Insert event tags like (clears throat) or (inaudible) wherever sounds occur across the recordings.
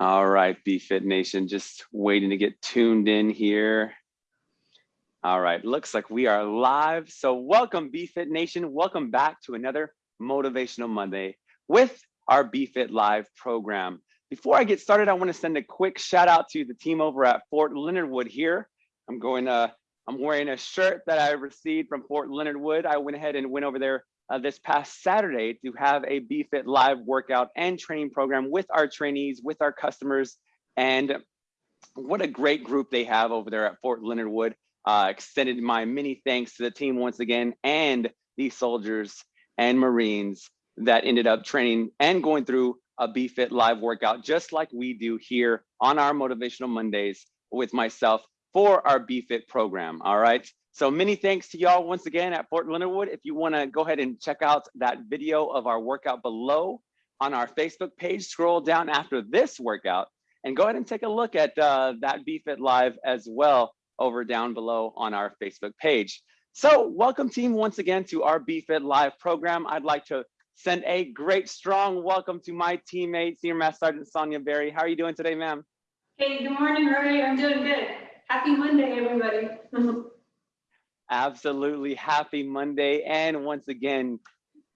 All right, BFit Nation, just waiting to get tuned in here. All right, looks like we are live. So welcome BFit Nation, welcome back to another Motivational Monday with our BFit Live program. Before I get started, I wanna send a quick shout out to the team over at Fort Leonard Wood here. I'm going to, I'm wearing a shirt that I received from Fort Leonard Wood. I went ahead and went over there uh, this past Saturday to have a BFit live workout and training program with our trainees, with our customers. And what a great group they have over there at Fort Leonard Wood. Uh, extended my many thanks to the team once again and the soldiers and Marines that ended up training and going through a BFit live workout, just like we do here on our Motivational Mondays with myself for our BFit program. All right. So many thanks to y'all once again at Fort Leonard Wood. If you want to go ahead and check out that video of our workout below on our Facebook page, scroll down after this workout and go ahead and take a look at uh, that BFit Live as well over down below on our Facebook page. So welcome team once again to our BFit Live program. I'd like to send a great strong welcome to my teammate, Senior Master Sergeant Sonia Berry. How are you doing today, ma'am? Hey, good morning, Rory. I'm doing good. Happy Monday, everybody. (laughs) Absolutely happy Monday. And once again,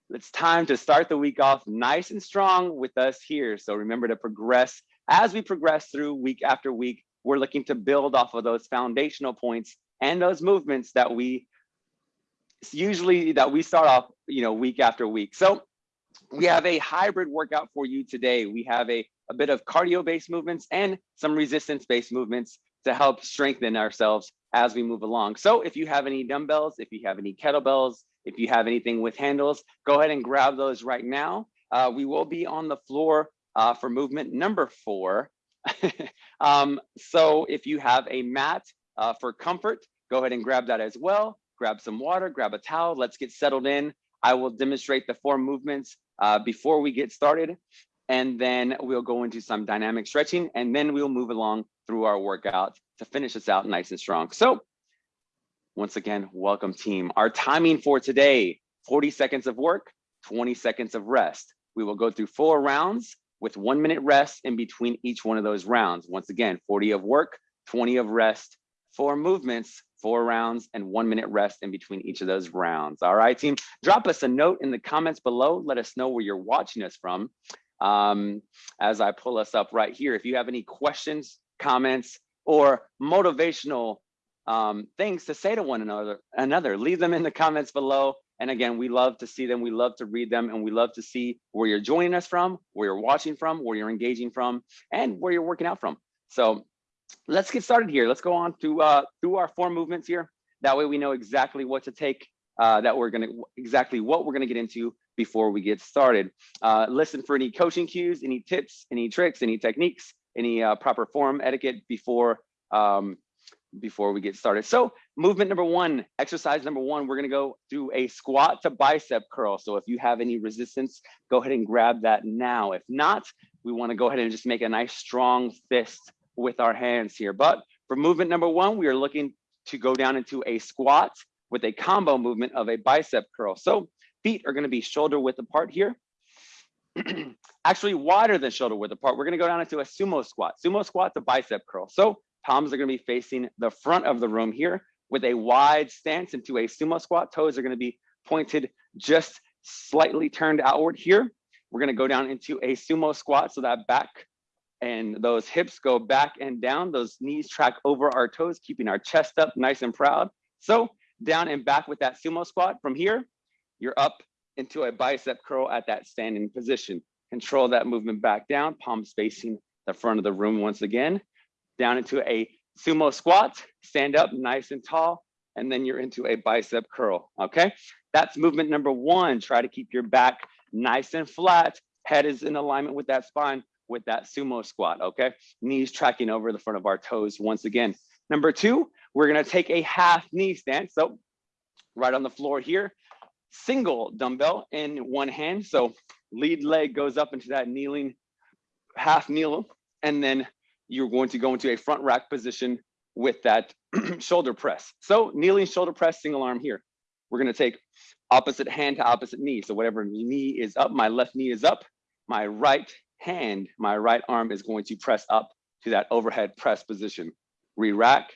it's time to start the week off nice and strong with us here. So remember to progress as we progress through week after week. We're looking to build off of those foundational points and those movements that we usually that we start off, you know, week after week. So we have a hybrid workout for you today. We have a, a bit of cardio based movements and some resistance based movements to help strengthen ourselves as we move along. So if you have any dumbbells, if you have any kettlebells, if you have anything with handles, go ahead and grab those right now. Uh, we will be on the floor uh, for movement number four. (laughs) um, so if you have a mat uh, for comfort, go ahead and grab that as well. Grab some water, grab a towel, let's get settled in. I will demonstrate the four movements uh, before we get started. And then we'll go into some dynamic stretching and then we'll move along through our workout to finish us out nice and strong. So once again, welcome team. Our timing for today, 40 seconds of work, 20 seconds of rest. We will go through four rounds with one minute rest in between each one of those rounds. Once again, 40 of work, 20 of rest, four movements, four rounds, and one minute rest in between each of those rounds. All right, team, drop us a note in the comments below. Let us know where you're watching us from um, as I pull us up right here. If you have any questions, comments, or motivational um, things to say to one another, another, leave them in the comments below. And again, we love to see them. We love to read them and we love to see where you're joining us from, where you're watching from, where you're engaging from, and where you're working out from. So let's get started here. Let's go on to uh, through our four movements here. That way we know exactly what to take, uh, that we're gonna, exactly what we're gonna get into before we get started. Uh, listen for any coaching cues, any tips, any tricks, any techniques, any uh, proper form etiquette before um, before we get started. So movement number one, exercise number one, we're gonna go do a squat to bicep curl. So if you have any resistance, go ahead and grab that now. If not, we wanna go ahead and just make a nice strong fist with our hands here. But for movement number one, we are looking to go down into a squat with a combo movement of a bicep curl. So feet are gonna be shoulder width apart here. (clears throat) actually wider than shoulder width apart. We're gonna go down into a sumo squat. Sumo squat to bicep curl. So palms are gonna be facing the front of the room here with a wide stance into a sumo squat. Toes are gonna be pointed just slightly turned outward here. We're gonna go down into a sumo squat so that back and those hips go back and down. Those knees track over our toes, keeping our chest up nice and proud. So down and back with that sumo squat. From here, you're up into a bicep curl at that standing position. Control that movement back down, palms facing the front of the room once again. Down into a sumo squat, stand up nice and tall, and then you're into a bicep curl, okay? That's movement number one. Try to keep your back nice and flat. Head is in alignment with that spine with that sumo squat, okay? Knees tracking over the front of our toes once again. Number two, we're gonna take a half knee stance. So right on the floor here, single dumbbell in one hand. So lead leg goes up into that kneeling, half kneel, and then you're going to go into a front rack position with that (clears throat) shoulder press. So kneeling shoulder press, single arm here. We're gonna take opposite hand to opposite knee. So whatever knee is up, my left knee is up, my right hand, my right arm is going to press up to that overhead press position. Re-rack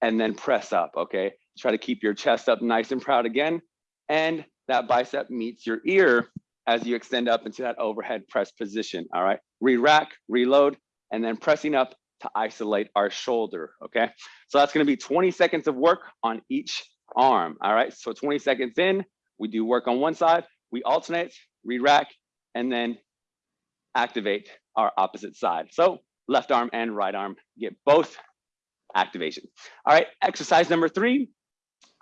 and then press up, okay? Try to keep your chest up nice and proud again. And that bicep meets your ear as you extend up into that overhead press position, all right? Re-rack, reload, and then pressing up to isolate our shoulder, okay? So that's gonna be 20 seconds of work on each arm, all right? So 20 seconds in, we do work on one side, we alternate, re-rack, and then activate our opposite side. So left arm and right arm get both activation. All right, exercise number three,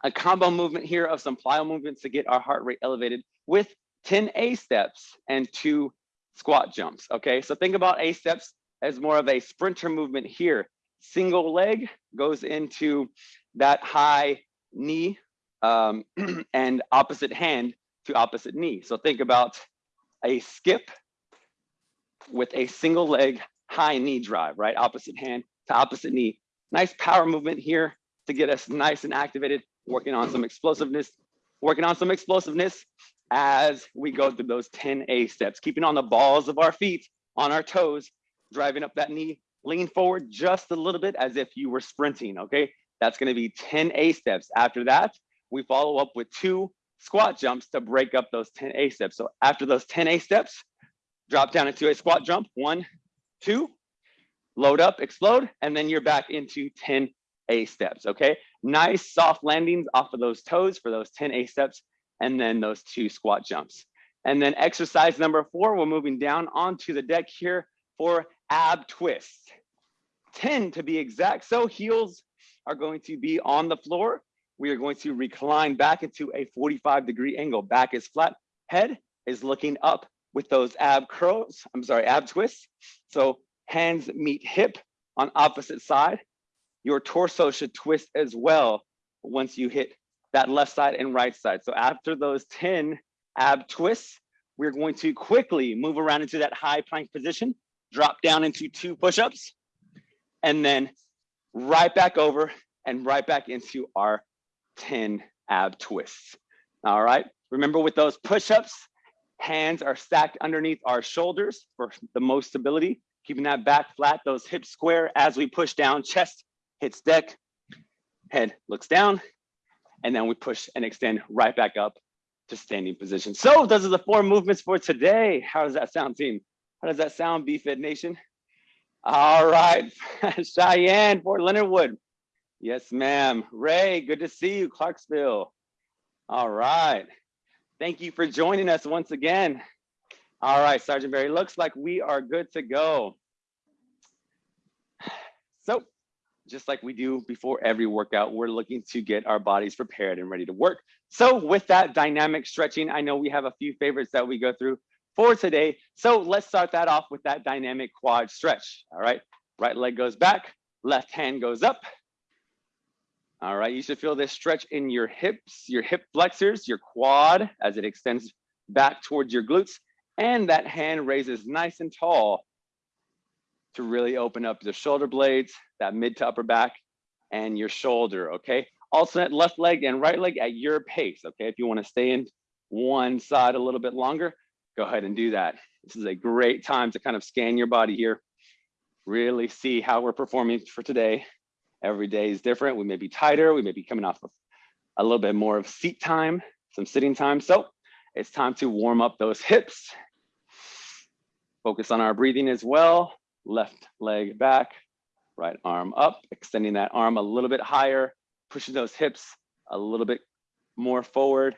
a combo movement here of some plyo movements to get our heart rate elevated with 10 A steps and two squat jumps. Okay, so think about A steps as more of a sprinter movement here. Single leg goes into that high knee um, (clears throat) and opposite hand to opposite knee. So think about a skip with a single leg high knee drive, right? Opposite hand to opposite knee. Nice power movement here to get us nice and activated, working on some explosiveness, working on some explosiveness as we go through those 10 A steps, keeping on the balls of our feet, on our toes, driving up that knee, lean forward just a little bit as if you were sprinting, okay? That's gonna be 10 A steps. After that, we follow up with two squat jumps to break up those 10 A steps. So after those 10 A steps, drop down into a squat jump, one, two, load up, explode, and then you're back into 10 A steps, okay? Nice soft landings off of those toes for those 10 A steps, and then those two squat jumps. And then exercise number four, we're moving down onto the deck here for ab twists. 10 to be exact. So heels are going to be on the floor. We are going to recline back into a 45 degree angle. Back is flat, head is looking up with those ab curls, I'm sorry, ab twists. So hands meet hip on opposite side. Your torso should twist as well once you hit that left side and right side. So after those 10 ab twists, we're going to quickly move around into that high plank position, drop down into two push-ups, and then right back over and right back into our 10 ab twists. All right, remember with those push-ups, hands are stacked underneath our shoulders for the most stability, keeping that back flat, those hips square as we push down, chest hits deck, head looks down, and then we push and extend right back up to standing position. So those are the four movements for today. How does that sound, team? How does that sound, BFit Nation? All right, (laughs) Cheyenne, Fort Leonard Wood. Yes, ma'am. Ray, good to see you, Clarksville. All right. Thank you for joining us once again. All right, Sergeant Barry, looks like we are good to go. So just like we do before every workout, we're looking to get our bodies prepared and ready to work. So with that dynamic stretching, I know we have a few favorites that we go through for today. So let's start that off with that dynamic quad stretch. All right, right leg goes back, left hand goes up. All right, you should feel this stretch in your hips, your hip flexors, your quad as it extends back towards your glutes. And that hand raises nice and tall to really open up the shoulder blades, that mid to upper back, and your shoulder, okay? Alternate left leg and right leg at your pace, okay? If you wanna stay in one side a little bit longer, go ahead and do that. This is a great time to kind of scan your body here, really see how we're performing for today. Every day is different. We may be tighter, we may be coming off of a little bit more of seat time, some sitting time. So it's time to warm up those hips. Focus on our breathing as well left leg back, right arm up, extending that arm a little bit higher, pushing those hips a little bit more forward.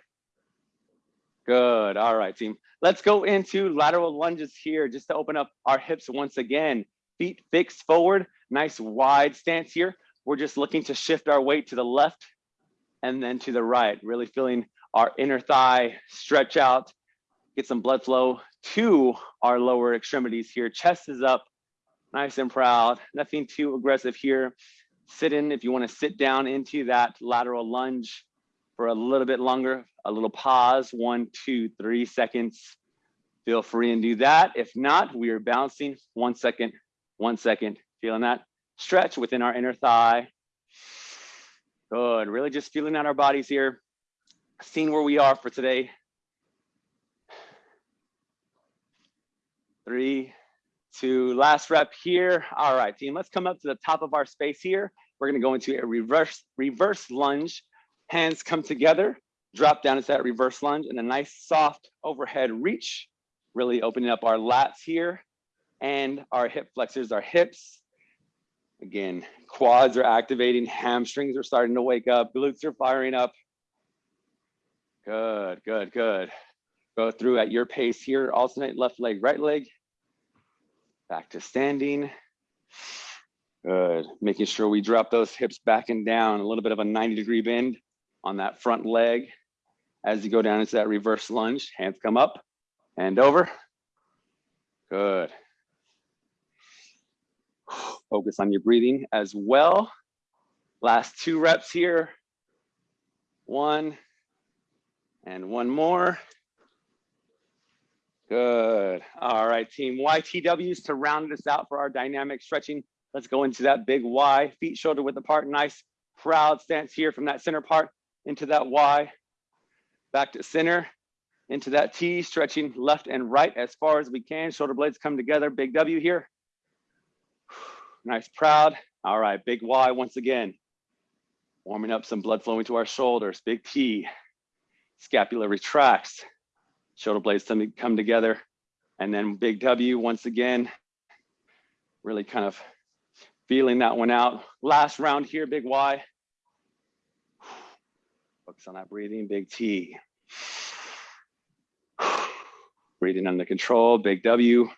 Good, all right team. Let's go into lateral lunges here just to open up our hips once again. Feet fixed forward, nice wide stance here. We're just looking to shift our weight to the left and then to the right, really feeling our inner thigh stretch out, get some blood flow to our lower extremities here. Chest is up, nice and proud. Nothing too aggressive here. Sit in if you want to sit down into that lateral lunge for a little bit longer, a little pause, one, two, three seconds. Feel free and do that. If not, we are bouncing one second, one second, feeling that stretch within our inner thigh. Good, really just feeling out our bodies here, seeing where we are for today. Three, two, last rep here. All right, team, let's come up to the top of our space here. We're gonna go into a reverse, reverse lunge. Hands come together, drop down into that reverse lunge and a nice soft overhead reach, really opening up our lats here and our hip flexors, our hips. Again, quads are activating, hamstrings are starting to wake up, glutes are firing up. Good, good, good. Go through at your pace here, alternate left leg, right leg. Back to standing. Good, making sure we drop those hips back and down, a little bit of a 90 degree bend on that front leg. As you go down into that reverse lunge, hands come up and over. Good. Focus on your breathing as well. Last two reps here. One and one more. Good. All right, team. YTWs to round us out for our dynamic stretching. Let's go into that big Y, feet shoulder width apart. Nice proud stance here from that center part into that Y. Back to center, into that T, stretching left and right as far as we can. Shoulder blades come together. Big W here. (sighs) Nice, proud. All right, big Y once again. Warming up some blood flowing to our shoulders. Big T. Scapula retracts. Shoulder blades come together. And then big W once again. Really kind of feeling that one out. Last round here, big Y. (sighs) Focus on that breathing, big T. (sighs) Breathing under control, big W.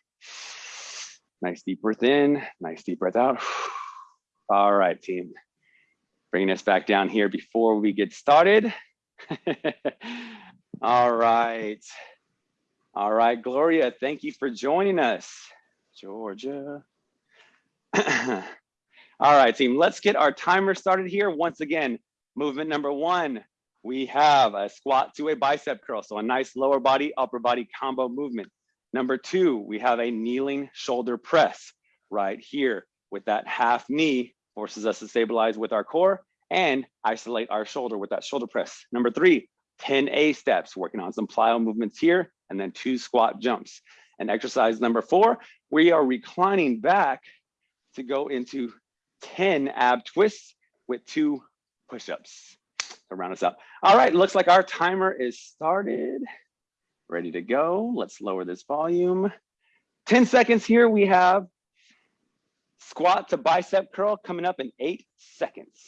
Nice deep breath in, nice deep breath out. (sighs) All right, team. Bringing us back down here before we get started. (laughs) All right. All right, Gloria, thank you for joining us. Georgia. (clears throat) All right, team, let's get our timer started here. Once again, movement number one, we have a squat to a bicep curl. So a nice lower body, upper body combo movement. Number two, we have a kneeling shoulder press right here with that half knee forces us to stabilize with our core and isolate our shoulder with that shoulder press. Number three, 10 A steps, working on some plyo movements here, and then two squat jumps. And exercise number four, we are reclining back to go into 10 ab twists with two push-ups to round us up. All right, looks like our timer is started ready to go. Let's lower this volume. 10 seconds here, we have squat to bicep curl coming up in eight seconds.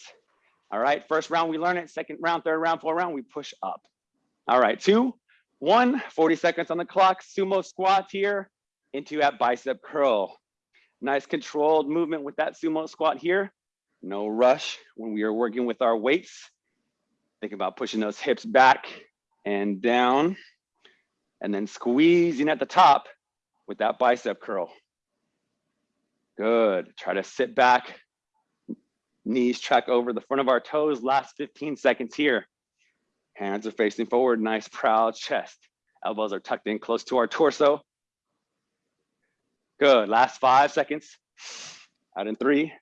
All right, first round we learn it, second round, third round, fourth round, we push up. All right, two, one, 40 seconds on the clock, sumo squat here into that bicep curl. Nice controlled movement with that sumo squat here. No rush when we are working with our weights. Think about pushing those hips back and down and then squeezing at the top with that bicep curl. Good. Try to sit back, knees track over the front of our toes. Last 15 seconds here. Hands are facing forward, nice proud chest. Elbows are tucked in close to our torso. Good. Last five seconds. Out in three,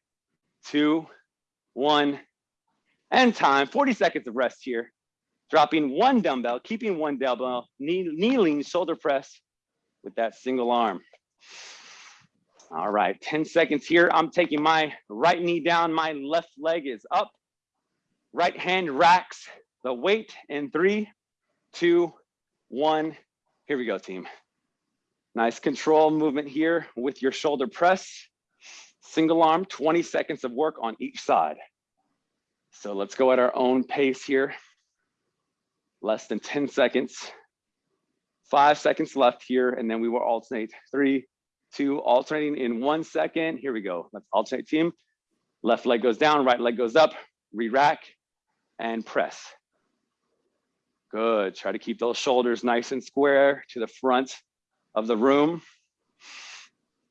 two, one, and time. 40 seconds of rest here dropping one dumbbell, keeping one dumbbell, knee, kneeling shoulder press with that single arm. All right, 10 seconds here. I'm taking my right knee down, my left leg is up. Right hand racks the weight in three, two, one. Here we go, team. Nice control movement here with your shoulder press. Single arm, 20 seconds of work on each side. So let's go at our own pace here less than 10 seconds. Five seconds left here, and then we will alternate three, two, alternating in one second. Here we go. Let's alternate team. Left leg goes down, right leg goes up, re-rack, and press. Good. Try to keep those shoulders nice and square to the front of the room.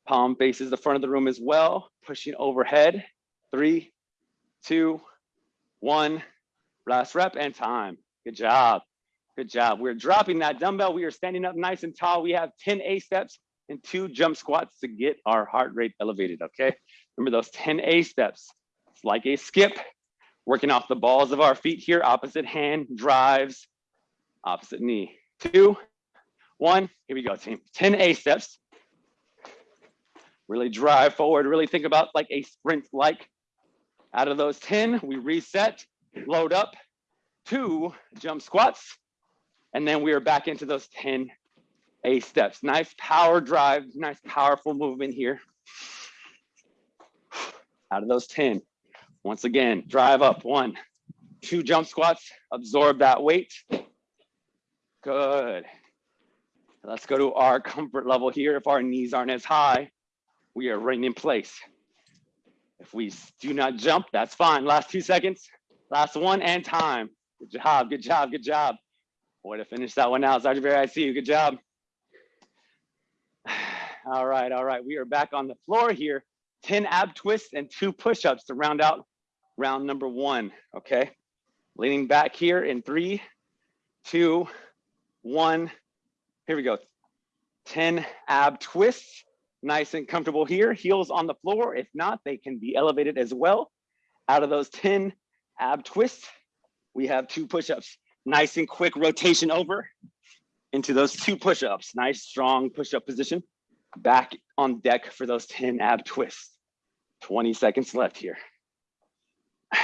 Palm faces the front of the room as well. Pushing overhead. Three, two, one. Last rep and time. Good job. Good job. We're dropping that dumbbell. We are standing up nice and tall. We have 10 A steps and two jump squats to get our heart rate elevated, okay? Remember those 10 A steps. It's like a skip, working off the balls of our feet here. Opposite hand drives, opposite knee. Two, one, here we go, team. 10 A steps. Really drive forward, really think about like a sprint like. Out of those 10, we reset, load up, two jump squats, and then we are back into those 10 A steps. Nice power drive, nice powerful movement here. Out of those 10, once again, drive up one, two jump squats, absorb that weight. Good. Let's go to our comfort level here. If our knees aren't as high, we are right in place. If we do not jump, that's fine. Last two seconds, last one and time. Good job, good job, good job. Way to finish that one out. Sergeant Barry, I see you, good job. All right, all right, we are back on the floor here. 10 ab twists and two push-ups to round out round number one, okay? Leaning back here in three, two, one. Here we go. 10 ab twists, nice and comfortable here. Heels on the floor. If not, they can be elevated as well. Out of those 10 ab twists, we have two push-ups. Nice and quick rotation over into those two push-ups. Nice, strong push-up position. Back on deck for those (laughs) 10 ab twists. 20 seconds left here. (sighs)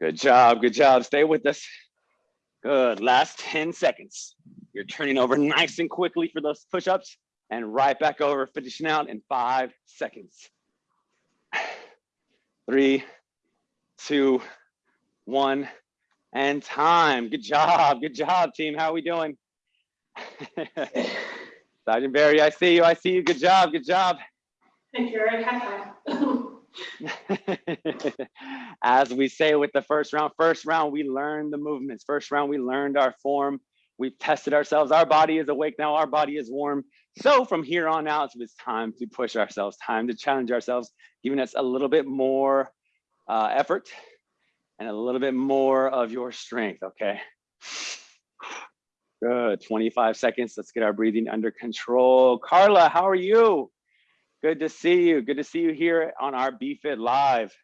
Good job, good job. Stay with us. Good, last 10 seconds. You're turning over nice and quickly for those push-ups and right back over, finishing out in five seconds. (sighs) Three, two, one, and time. Good job, good job, team. How are we doing? (laughs) (laughs) Sergeant Barry, I see you, I see you. Good job, good job. Thank you, Eric. High five. (laughs) As we say with the first round, first round, we learned the movements. First round, we learned our form. We've tested ourselves. Our body is awake now. Our body is warm. So from here on out, it's time to push ourselves, time to challenge ourselves, giving us a little bit more uh, effort and a little bit more of your strength, okay? Good, 25 seconds. Let's get our breathing under control. Carla, how are you? Good to see you. Good to see you here on our BFit Live.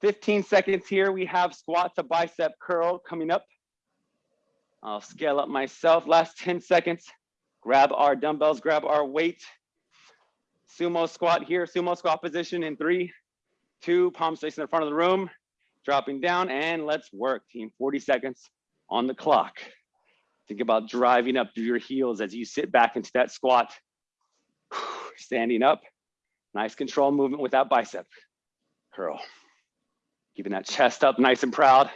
15 seconds here. We have squat to bicep curl coming up. I'll scale up myself. Last 10 seconds. Grab our dumbbells, grab our weight. Sumo squat here, sumo squat position in three, two, palms facing the front of the room, dropping down, and let's work, team. 40 seconds on the clock. Think about driving up through your heels as you sit back into that squat (sighs) standing up. Nice control movement with that bicep curl. Keeping that chest up nice and proud.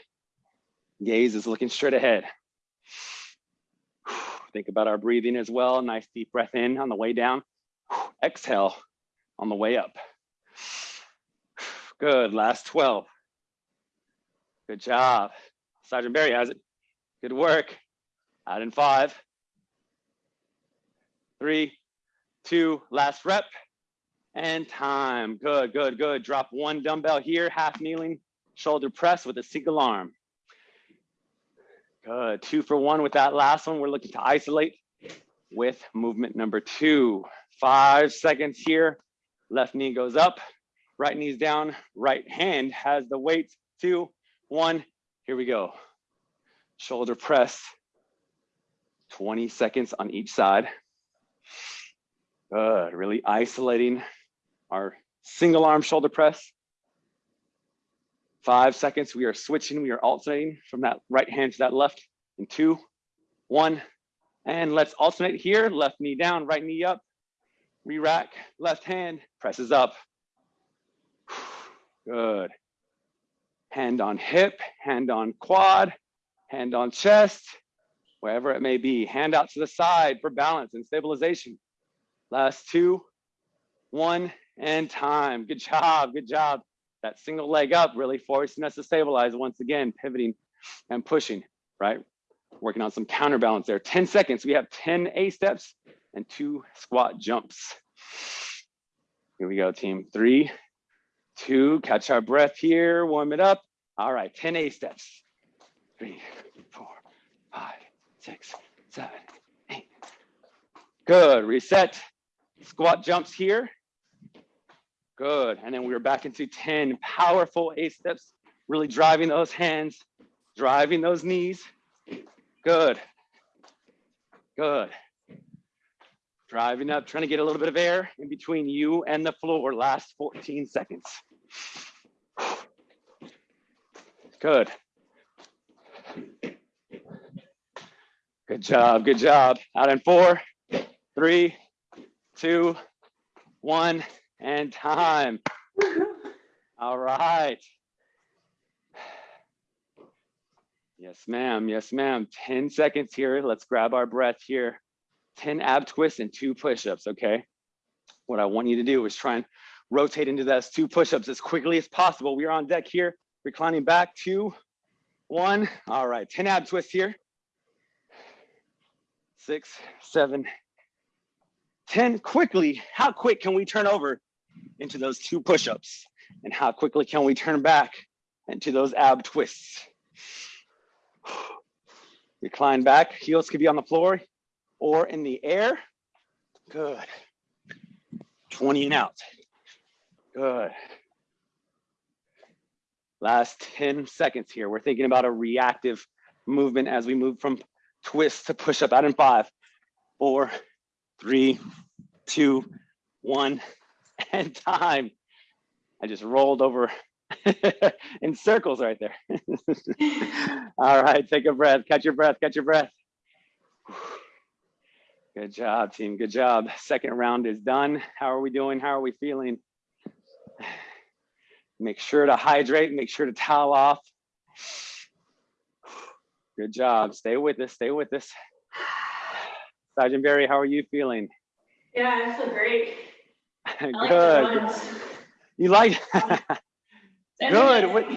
Gaze is looking straight ahead. (sighs) Think about our breathing as well. Nice deep breath in on the way down. (sighs) Exhale on the way up. Good, last 12. Good job. Sergeant Barry has it. Good work. Out in five, three, two, last rep, and time. Good, good, good. Drop one dumbbell here, half kneeling, shoulder press with a single arm. Good, two for one with that last one. We're looking to isolate with movement number two. Five seconds here. Left knee goes up, right knee's down, right hand has the weight. Two, one, here we go. Shoulder press, 20 seconds on each side. Good, really isolating our single arm shoulder press. Five seconds, we are switching, we are alternating from that right hand to that left in two, one, and let's alternate here. Left knee down, right knee up, re-rack, left hand, presses up. (sighs) Good. Hand on hip, hand on quad, hand on chest, wherever it may be. Hand out to the side for balance and stabilization. Last two, one, and time. Good job, good job. That single leg up really forcing us to stabilize once again, pivoting and pushing, right? Working on some counterbalance there. 10 seconds, we have 10 A steps and two squat jumps. Here we go, team. Three, two, catch our breath here, warm it up. All right, 10 A steps. Three, four, six, seven, eight. Good, reset. Squat jumps here. Good, and then we are back into 10 powerful A steps, really driving those hands, driving those knees. Good, good. Driving up, trying to get a little bit of air in between you and the floor. Last 14 seconds. Good. Good job, good job. Out in four, three, two, one, and time. All right. Yes, ma'am. Yes, ma'am. 10 seconds here. Let's grab our breath here. 10 ab twists and two push-ups, okay? What I want you to do is try and rotate into those two push-ups as quickly as possible. We are on deck here, reclining back, two, one. All right, 10 ab twists here. Six, seven, 10 quickly. How quick can we turn over into those two push-ups? And how quickly can we turn back into those ab twists? (sighs) Recline back, heels could be on the floor or in the air. Good. 20 and out. Good. Last 10 seconds here. We're thinking about a reactive movement as we move from twist to push up out in five, four, three, two, one, (laughs) and time. I just rolled over (laughs) in circles right there. (laughs) All right, take a breath, catch your breath, catch your breath. (sighs) Good job, team. Good job. Second round is done. How are we doing? How are we feeling? (sighs) Make sure to hydrate, make sure to towel off. Good job. Stay with us. Stay with us. Sergeant Barry, how are you feeling? Yeah, I feel great. (laughs) I like Good. You like? (laughs) Good. What-.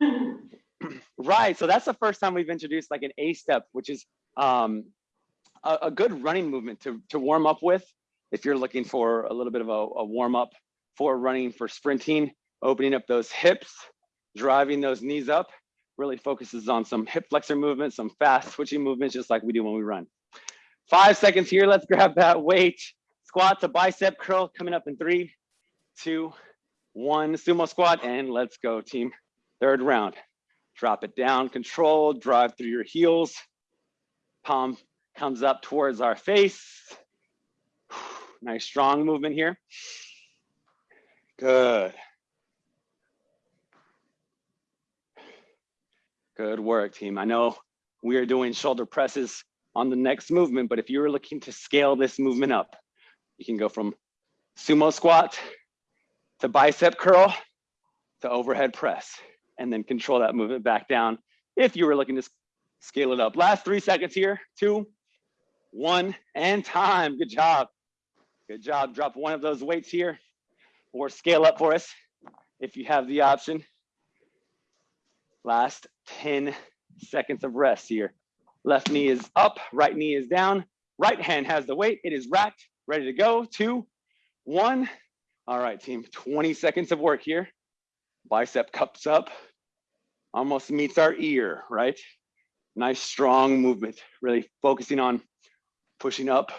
(clears throat) Right. So that's the first time we've introduced like an A step, which is um, a, a good running movement to, to warm up with. If you're looking for a little bit of a, a warm up for running, for sprinting, opening up those hips, driving those knees up, really focuses on some hip flexor movements, some fast switching movements, just like we do when we run. Five seconds here. Let's grab that weight. Squat to bicep curl coming up in three, two, one. Sumo squat and let's go team. Third round. Drop it down, control, drive through your heels. Palm comes up towards our face. Nice strong movement here. Good. Good work, team. I know we are doing shoulder presses on the next movement, but if you're looking to scale this movement up, you can go from sumo squat to bicep curl to overhead press and then control that movement back down if you were looking to scale it up. Last three seconds here, two, one, and time. Good job. Good job. Drop one of those weights here or scale up for us if you have the option. Last 10 seconds of rest here. Left knee is up, right knee is down. Right hand has the weight. It is racked, ready to go. Two, one. All right, team, 20 seconds of work here. Bicep cups up, almost meets our ear, right? Nice strong movement, really focusing on pushing up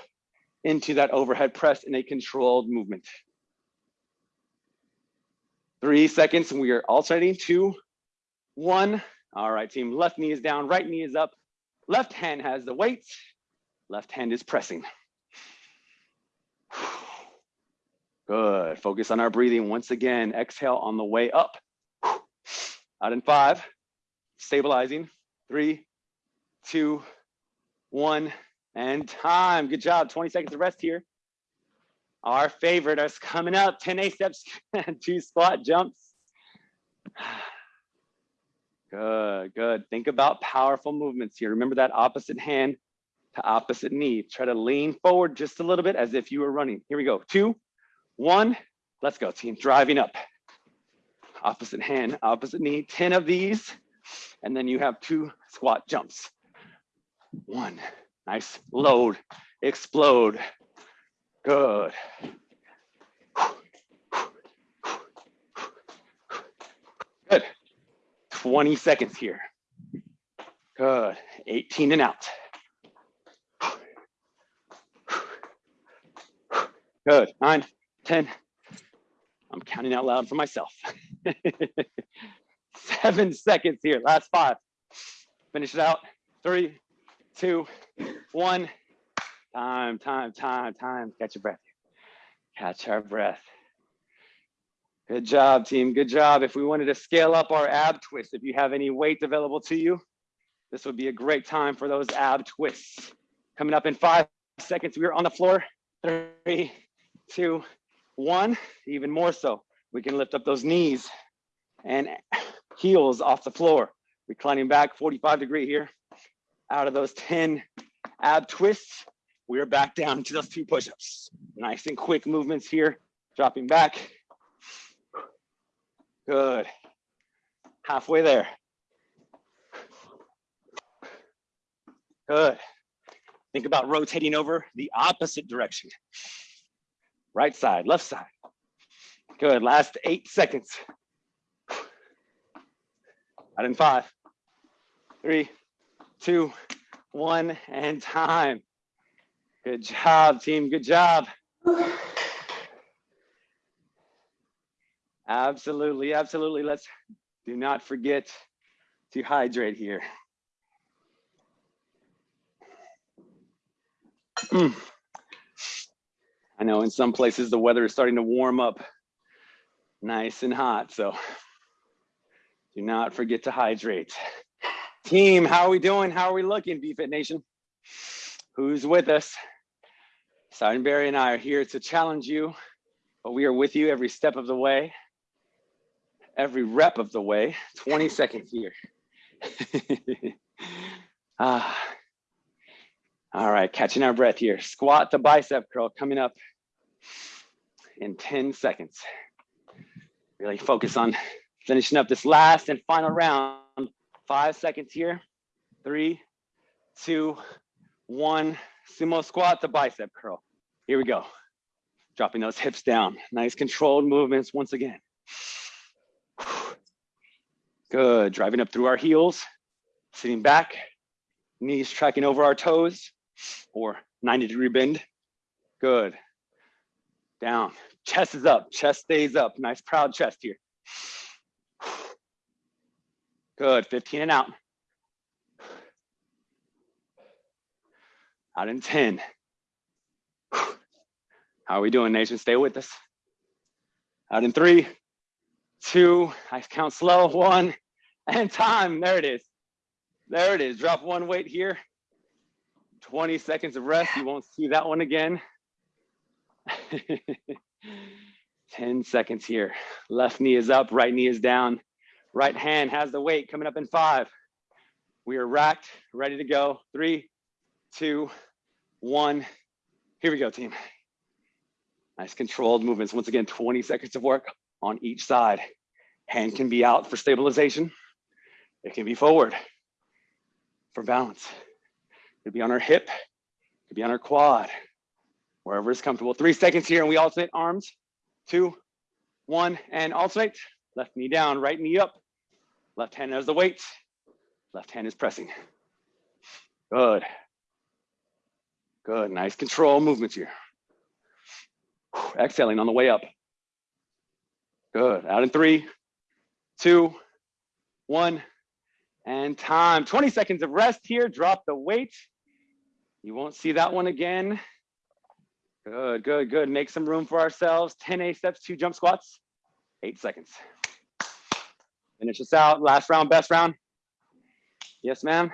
into that overhead press in a controlled movement. Three seconds, and we are alternating. Two, one. All right, team, left knee is down, right knee is up. Left hand has the weight, left hand is pressing. (sighs) Good, focus on our breathing. Once again, exhale on the way up. (sighs) Out in five, stabilizing. Three, two, one, and time. Good job, 20 seconds of rest here. Our favorite is coming up, 10 A steps, (laughs) two squat jumps. (sighs) Good, good. Think about powerful movements here. Remember that opposite hand to opposite knee. Try to lean forward just a little bit as if you were running. Here we go. Two, one. Let's go, team. Driving up. Opposite hand, opposite knee. 10 of these. And then you have two squat jumps. One. Nice. Load. Explode. Good. Good. 20 seconds here. Good. 18 and out. Good. Nine, 10. I'm counting out loud for myself. (laughs) Seven seconds here. Last five. Finish it out. Three, two, one. Time, time, time, time. Catch your breath. Catch our breath. Good job, team. Good job. If we wanted to scale up our ab twists, if you have any weight available to you, this would be a great time for those ab twists. Coming up in five seconds, we are on the floor. Three, two, one. Even more so, we can lift up those knees and heels off the floor. Reclining back 45 degree here. Out of those 10 ab twists, we are back down to those two push-ups. Nice and quick movements here. Dropping back. Good. Halfway there. Good. Think about rotating over the opposite direction. Right side, left side. Good. Last eight seconds. Out in five, three, two, one, and time. Good job, team. Good job. Absolutely, absolutely. Let's do not forget to hydrate here. Mm. I know in some places the weather is starting to warm up nice and hot, so do not forget to hydrate. Team, how are we doing? How are we looking, BFit Nation? Who's with us? Sergeant Barry and I are here to challenge you, but we are with you every step of the way, every rep of the way, 20 (laughs) seconds here. (laughs) ah. All right, catching our breath here. Squat to bicep curl coming up in 10 seconds. Really focus on finishing up this last and final round. Five seconds here. Three, two, one. Sumo squat to bicep curl. Here we go. Dropping those hips down. Nice controlled movements once again. Good. Driving up through our heels. Sitting back. Knees tracking over our toes or 90 degree bend. Good. Down. Chest is up. Chest stays up. Nice proud chest here. Good. 15 and out. Out in 10. How are we doing, nation? Stay with us. Out in three, two, I count slow, one, (laughs) and time. There it is. There it is. Drop one weight here. 20 seconds of rest. You won't see that one again. (laughs) 10 seconds here. Left knee is up, right knee is down. Right hand has the weight coming up in five. We are racked, ready to go. Three, two, one. Here we go, team. Nice controlled movements. Once again, 20 seconds of work on each side. Hand can be out for stabilization. It can be forward for balance. It could be on our hip, it could be on our quad, wherever is comfortable. Three seconds here and we alternate arms. Two, one, and alternate. Left knee down, right knee up. Left hand has the weight. Left hand is pressing. Good. Good, nice control movements here. Exhaling on the way up. Good, out in three, two, one, and time. 20 seconds of rest here, drop the weight. You won't see that one again. Good, good, good. Make some room for ourselves. 10 A steps, two jump squats, eight seconds. Finish us out. Last round, best round. Yes, ma'am.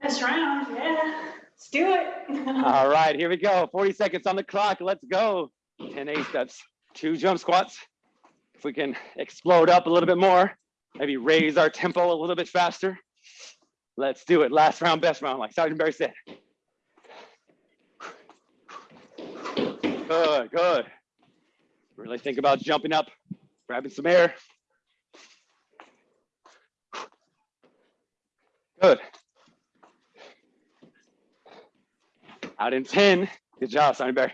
Best round, yeah. Let's do it. (laughs) All right, here we go. 40 seconds on the clock. Let's go. 10 A steps, two jump squats. If we can explode up a little bit more, maybe raise our tempo a little bit faster. Let's do it. Last round, best round, like Sergeant Barry said. Good, good. Really think about jumping up, grabbing some air. Good. Out in 10. Good job, Sonny Bear.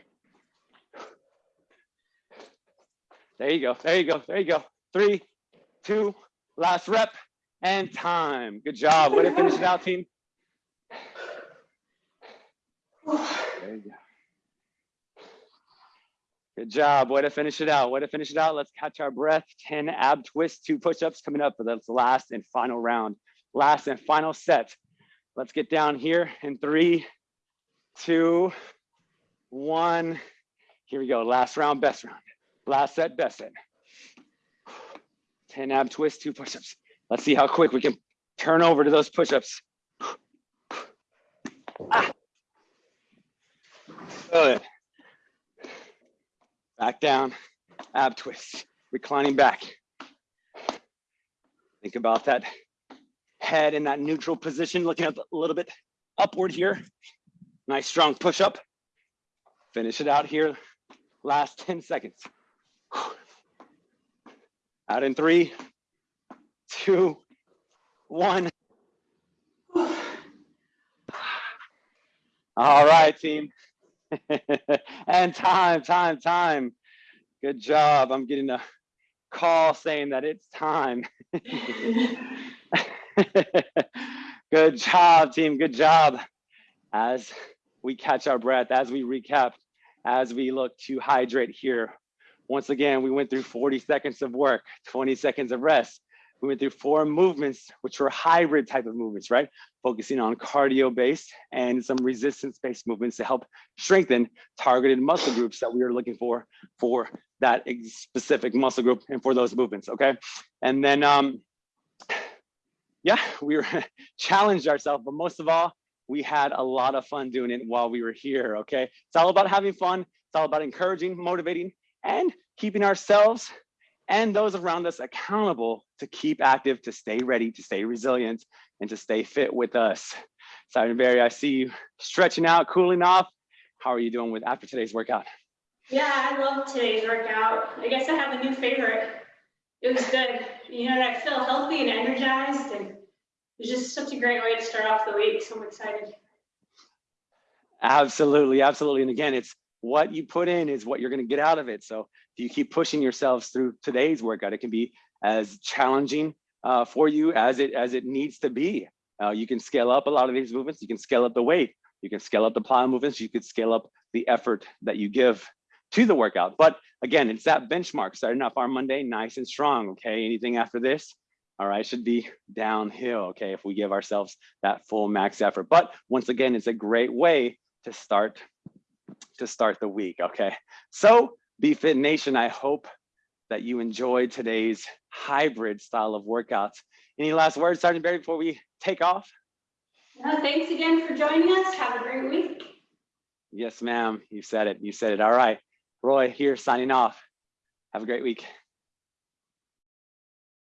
There you go. There you go. There you go. Three, two, last rep, and time. Good job. Way to finish it out, team. There you go. Good job. Way to finish it out. Way to finish it out. Let's catch our breath. 10 ab twists, two push-ups coming up for this last and final round. Last and final set. Let's get down here in three, two, one. Here we go. Last round, best round. Last set, best set. 10 ab twist, two push-ups. Let's see how quick we can turn over to those push-ups. Ah. Back down, ab twist, reclining back. Think about that head in that neutral position, looking up a little bit upward here. Nice strong push up. Finish it out here. Last 10 seconds. Out in three, two, one. All right, team. (laughs) and time, time, time. Good job. I'm getting a call saying that it's time. (laughs) Good job, team. Good job. As we catch our breath, as we recap, as we look to hydrate here. Once again, we went through 40 seconds of work, 20 seconds of rest. We went through four movements, which were hybrid type of movements, right? Focusing on cardio based and some resistance based movements to help strengthen targeted muscle groups that we are looking for for that specific muscle group and for those movements, okay? And then, um, yeah, we were (laughs) challenged ourselves, but most of all, we had a lot of fun doing it while we were here, okay? It's all about having fun. It's all about encouraging, motivating, and keeping ourselves and those around us accountable to keep active, to stay ready, to stay resilient, and to stay fit with us. Sergeant Barry, I see you stretching out, cooling off. How are you doing with after today's workout? Yeah, I love today's workout. I guess I have a new favorite. It was good. You know, I feel healthy and energized and it was just such a great way to start off the week. So I'm excited. Absolutely, absolutely. And again, it's what you put in is what you're going to get out of it. So if you keep pushing yourselves through today's workout, it can be as challenging uh, for you as it as it needs to be. Uh, you can scale up a lot of these movements. You can scale up the weight. You can scale up the plyo movements. You could scale up the effort that you give to the workout. But again, it's that benchmark starting off our Monday nice and strong. Okay, anything after this, all right, should be downhill. Okay, if we give ourselves that full max effort. But once again, it's a great way to start to start the week. Okay, so Be Fit Nation, I hope that you enjoyed today's hybrid style of workouts. Any last words, Sergeant Barry, before we take off? No, thanks again for joining us. Have a great week. Yes, ma'am. You said it. You said it. All right. Roy here signing off. Have a great week.